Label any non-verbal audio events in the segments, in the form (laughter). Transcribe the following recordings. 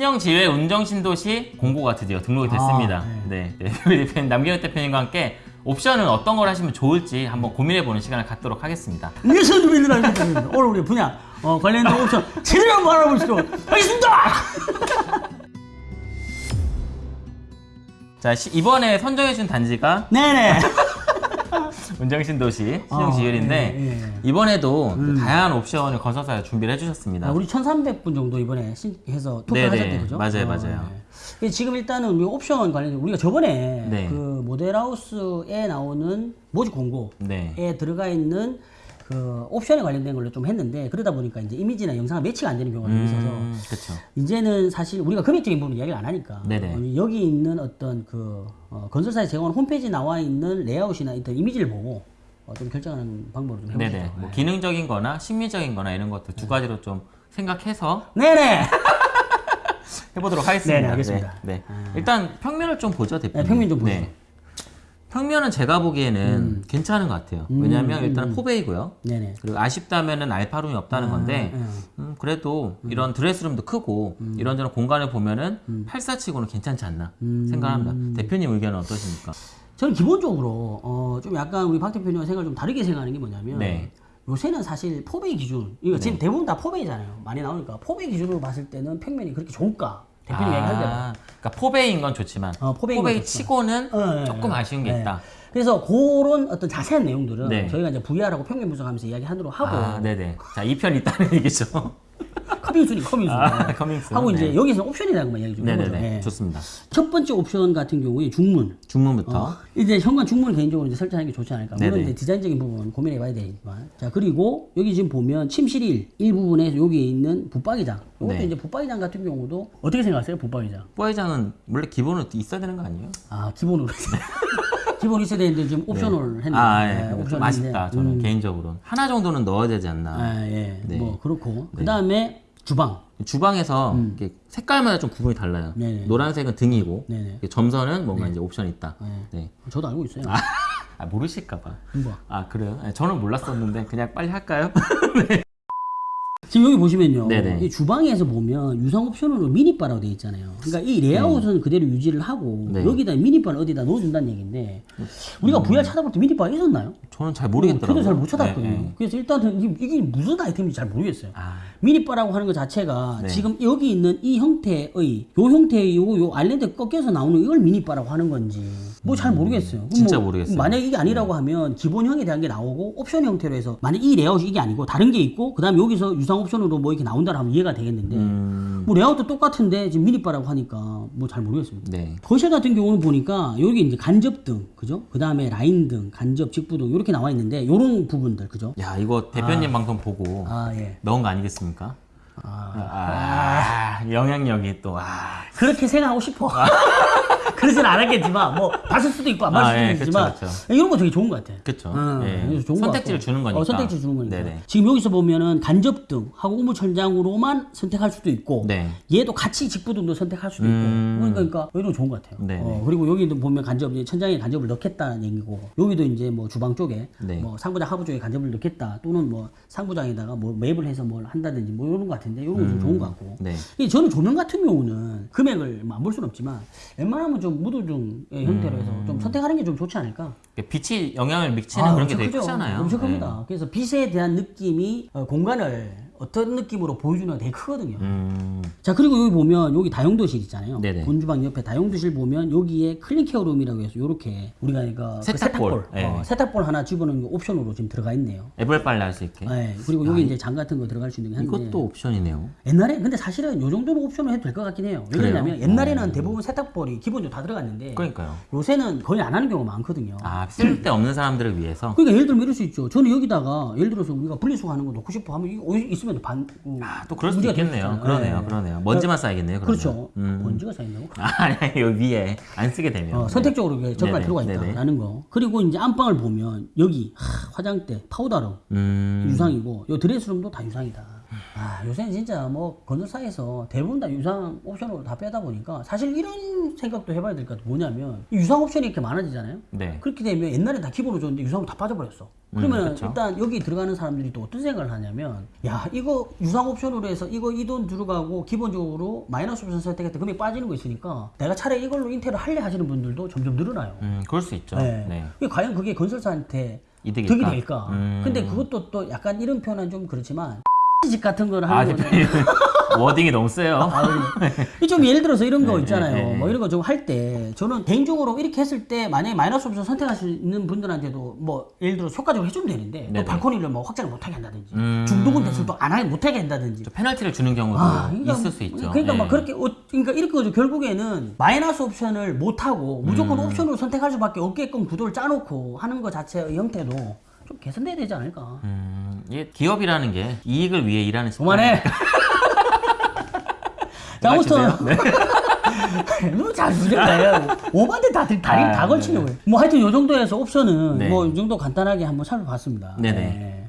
신형지회 운정신도시 공고가 드디어 등록이 됐습니다. 아, 네. 네. (laughs) 우리 대표님, 남경현 대표님과 함께 옵션은 어떤 걸 하시면 좋을지 한번 고민해보는 시간을 갖도록 하겠습니다. (laughs) 좀 있는 알겠습니다. (laughs) 오늘 우리 분야 어, 관련된 옵션 제대로 한번 알아보시도록 하겠습니다. 자, 시- 이번에 선정해준 단지가 네네. 운정신도시 신형지율인데 아, 예, 예. 이번에도 또 다양한 옵션을 건설사에 준비를 해주셨습니다. 아, 우리 1,300분 정도 이번에 신- 해서. 투표하셨대 그죠? 맞아요, 맞아요. 네. 지금 일단은 옵션 관련해서 우리가 저번에 네. 그 모델하우스에 나오는 모집 공고에 네. 들어가 있는 그 옵션에 관련된 걸로 좀 했는데 그러다 보니까 이제 이미지나 영상이 매치가 안 되는 경우가 좀 있어서 음, 그렇죠. 이제는 사실 우리가 금액적인 부분 이야기를 안 하니까 네네. 어, 여기 있는 어떤 그 어, 건설사에 제공한 홈페이지 에 나와 있는 레이아웃이나 어떤 이미지를 보고 어, 좀 결정하는 방법을 좀 해보시죠. 네네. 뭐 기능적인 거나 심미적인 거나 이런 것들 두 가지로 좀 생각해서 네네. (laughs) 해보도록 하겠습니다. 네네, 알겠습니다. 네. 네. 일단 평면을 좀 보죠, 대표님. 네, 평면 좀 보시죠. 평면은 제가 보기에는 괜찮은 것 같아요. 왜냐하면 음, 일단은 포베이고요. 네네. 그리고 아쉽다면은 알파룸이 없다는 건데 음. 음, 그래도 이런 드레스룸도 크고 이런저런 공간을 보면은 음. 84치고는 괜찮지 않나 생각합니다. 대표님 의견은 어떠십니까? 저는 기본적으로 어, 좀 약간 우리 박 대표님과 생각을 좀 다르게 생각하는 게 뭐냐면 네. 요새는 사실 포베이 기준 이거 지금 대부분 다 포베이잖아요. 많이 나오니까 포베이 기준으로 봤을 때는 평면이 그렇게 좋을까? 대표님 얘기한 대로. 아, 그러니까 포베이인 건 좋지만 어, 건 포베이. 치고는 어, 네, 조금 네. 아쉬운 게 네. 있다. 그래서 그런 어떤 자세한 내용들은 네. 저희가 이제 VR하고 평면 분석하면서 이야기 하도록 하고 아, 네네. 자, 2편 있다는 얘기죠. coming soon이 coming soon 아, coming soon. 하고 네. 이제 여기서는 옵션이라는 거 이야기 좀. 네네네. 네. 좋습니다. 첫 번째 옵션 같은 경우에 중문. 중문부터. 어, 이제 현관 중문을 개인적으로 이제 설정하는 게 좋지 않을까. 물론 네네. 이제 디자인적인 부분 고민해 봐야 되지만. 자 그리고 여기 지금 보면 침실 1 일부분에 여기에 있는 붙박이장. 이것도 네. 이제 붙박이장 같은 경우도 어떻게 생각하세요? 붙박이장. 포회장은 원래 기본으로 있어야 되는 거 아니에요? 아 기본으로 (laughs) 기본 있어야 되는데 지금 옵션을 했네. 아, 예. 네, 좀 옵션을 아쉽다. 저는 음, 개인적으로는. 하나 정도는 넣어야 되지 않나. 아, 예. 네. 뭐 그렇고 그 다음에 주방. 주방에서 이렇게 색깔마다 좀 구분이 달라요. 음. 네네. 노란색은 등이고, 점선은 뭔가 이제 옵션이 있다. 네. 저도 알고 있어요. 아, (laughs) 모르실까봐. 뭐. 아, 그래요? 네, 저는 몰랐었는데, 그냥 빨리 할까요? (laughs) 지금 여기 보시면요. 네네. 이 주방에서 보면 유상 옵션으로 미니바라고 되어 있잖아요. 그러니까 이 레이아웃은 그대로 유지를 하고 네. 여기다 미니바를 어디다 넣어준다는 얘기인데 우리가 VR 찾아볼 때 미니바가 있었나요? 저는 잘 어, 모르겠더라고요. 저도 잘 못 찾았거든요. 네, 네. 그래서 일단 이게, 이게 무슨 아이템인지 잘 모르겠어요. 아, 미니바라고 하는 것 자체가 네. 지금 여기 있는 이 형태의 요 형태의 요, 요 아일랜드 꺾여서 나오는 이걸 미니바라고 하는 건지 뭐 잘 모르겠어요. 진짜 뭐 모르겠어요. 만약 이게 아니라고 하면 기본형에 대한 게 나오고 옵션 형태로 해서 만약 이 레이아웃이 이게 아니고 다른 게 있고 그다음에 여기서 유상 옵션으로 뭐 이렇게 나온다라 하면 이해가 되겠는데 음, 뭐 레이아웃도 똑같은데 지금 미니바라고 하니까 뭐 잘 모르겠습니다. 네. 거실 같은 경우는 보니까 여기 이제 간접등, 그죠? 그 다음에 라인등, 간접, 직부등 이렇게 나와 있는데 이런 부분들, 그죠? 야, 이거 대표님 방송 보고 아 예. 넣은 거 아니겠습니까? 아, 영향력이 또, 아. 그렇게 생각하고 싶어. 그러진 않았겠지만 뭐 봤을 수도 있고 안 봤을 아, 수도 예, 있지만 그쵸, 이런 거 되게 좋은 것 같아. 그쵸. 응, 예. 선택지를. 주는 거니까. 어, 선택지 주는 거니까. 네네. 지금 여기서 보면은 간접등 하고 우물천장으로만 선택할 수도 있고 네. 얘도 같이 직부등도 선택할 수도 음. 있고 그러니까 이런 거 좋은 것 같아요. 네네. 어, 그리고 여기도 보면 간접 천장에 간접을 넣겠다는 얘기고 여기도 이제 뭐 주방 쪽에 네. 뭐 상부장 하부 쪽에 간접을 넣겠다 또는 뭐 상부장에다가 뭐 맵을 해서 뭘 한다든지 뭐 이런 것 같은데 이런 건좀 좋은 것 같고 네. 이 저는 조명 같은 경우는 금액을 뭐안볼 수는 없지만 웬만하면 좀 무드등의 형태로 해서 좀 선택하는 게 좀 좋지 않을까? 빛이 영향을 미치는 아, 그런 게 되게 크죠. 크잖아요. 엄청 네. 큽니다. 그래서 빛에 대한 느낌이 어, 공간을 어떤 느낌으로 보여주는 게 되게 크거든요. 음, 자 그리고 여기 보면 여기 다용도실 있잖아요. 네네. 본주방 옆에 다용도실 보면 여기에 clean care room이라고 해서 이렇게 우리가 이거 그 세탁볼. 세탁볼, 네. 어, 세탁볼 하나 집어넣는 게 옵션으로 지금 들어가 있네요. 애벌 빨래 할 수 있게. 네, 그리고 여기 이제 장 같은 거 들어갈 수 있는 게 한데 이것도 옵션이네요. 옛날에 근데 사실은 요 정도로 옵션을 해도 될 것 같긴 해요. 왜냐면 옛날에는 대부분 세탁볼이 기본적으로 다 들어갔는데 그러니까요. 요새는 거의 안 하는 경우가 많거든요. 아, 쓸데 없는 사람들을 위해서. 그러니까 예를 들면 이럴 수 있죠. 저는 여기다가 예를 들어서 우리가 분리수거 하는 거 넣고 싶어 하면 이거 있으면 반 음, 아, 또 그럴 수도 있겠네요. 그러네요. 네. 그러네요. 먼지만 쌓이겠네요. 그러면. 그렇죠. 음. 먼지가 쌓인다고? 아, (laughs) 아니, 여기 위에 안 쓰게 되면. 어, 선택적으로 이렇게 접근할 필요가. 있다라는 거. 그리고 이제 안방을 보면 여기 하, 화장대, powder room 음, 유상이고 요 dress room도 다 유상이다. 아, 요새는 진짜 뭐 건설사에서 대부분 다 유상 옵션으로 다 빼다 보니까 사실 이런 생각도 해봐야 될 것 같아. 뭐냐면 이 유상 옵션이 이렇게 많아지잖아요. 네. 그렇게 되면 옛날에 다 기본으로 줬는데 유상으로 다 빠져버렸어. 그러면 그쵸. 일단 여기 들어가는 사람들이 또 어떤 생각을 하냐면 야 이거 유상 옵션으로 해서 이거 이 돈 들어가고 기본적으로 마이너스 옵션 선택했을 때 금액 빠지는 거 있으니까 내가 차라리 이걸로 인테리어 할래 하시는 분들도 점점 늘어나요. 음, 그럴 수 있죠. 네. 네. 과연 그게 건설사한테 이득일까? 득이 될까? 음. 근데 그것도 또 약간 이런 표현은 좀 그렇지만 집 같은 아, 하는 거는 대표님. 워딩이 너무 세요. 아, 네. 좀 예를 들어서 이런 거 네, 있잖아요. 네, 네. 뭐 이런 거 좀 할 때 저는 개인적으로 이렇게 했을 때 만약에 마이너스 옵션 선택할 수 있는 분들한테도 뭐 예를 들어 효과적으로 해주면 되는데 네, 네. 또 발코니를 뭐 확장을 못하게 한다든지 음. 중도금 대출 또안 하게 못하게 한다든지 저 페널티를 주는 경우도 아, 그러니까 있을 수 있죠. 그러니까 네. 막 그렇게 어, 그러니까 이렇게 거죠. 결국에는 마이너스 옵션을 못 하고 무조건 음. 옵션으로 선택할 수밖에 없게끔 구도를 짜놓고 하는 것 자체의 형태도 좀 개선돼야 되지 않을까. 음, 기업이라는 게 이익을 위해 일하는 그만해. (laughs) 자, 아무튼 네. (laughs) 너잘 부정다요. 오반데 다들 다리 아, 다 걸치려고 요뭐 하여튼 요 정도에서 옵션은 네. 뭐이 정도 간단하게 한번 살펴봤습니다. 네네. 네.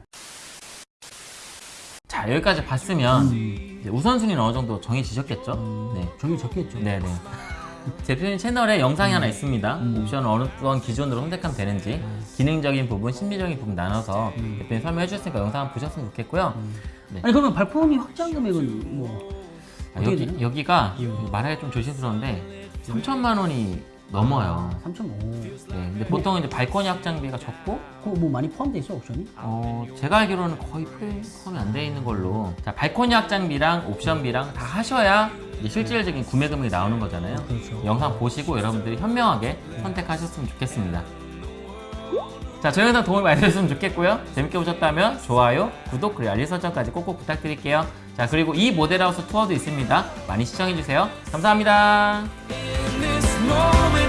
자, 여기까지 봤으면 음. 우선순위는 어느 정도 정해지셨겠죠? 네. 정이 적겠죠. 네네. 대표님 채널에 영상이 음. 하나 있습니다. 옵션을 어떤 기준으로 선택하면 되는지 기능적인 부분, 심리적인 부분 나눠서 음. 대표님 설명해 주셨으니까 영상 한번 보셨으면 좋겠고요. 네. 아니 그러면 발코니 확장 금액은 뭐 아, 여기? 여기가 음. 말하기 좀 조심스러운데 3천만 원이 넘어요. 3.5. 네. 근데 보통 이제 발코니 확장비가 적고 그거 뭐 많이 포함돼 있어 옵션이? 어, 제가 알기로는 거의 포함이 안 돼 있는 걸로 자 발코니 확장비랑 옵션비랑 다 하셔야 실질적인 구매 금액이 나오는 거잖아요. 그렇죠. 영상 보시고 여러분들이 현명하게 선택하셨으면 좋겠습니다. 자, 저희 영상 도움이 많이 되셨으면 좋겠고요. 재밌게 보셨다면 좋아요, 구독, 그리고 알림 설정까지 꼭꼭 부탁드릴게요. 자, 그리고 이 모델하우스 투어도 있습니다. 많이 시청해주세요. 감사합니다. in this moment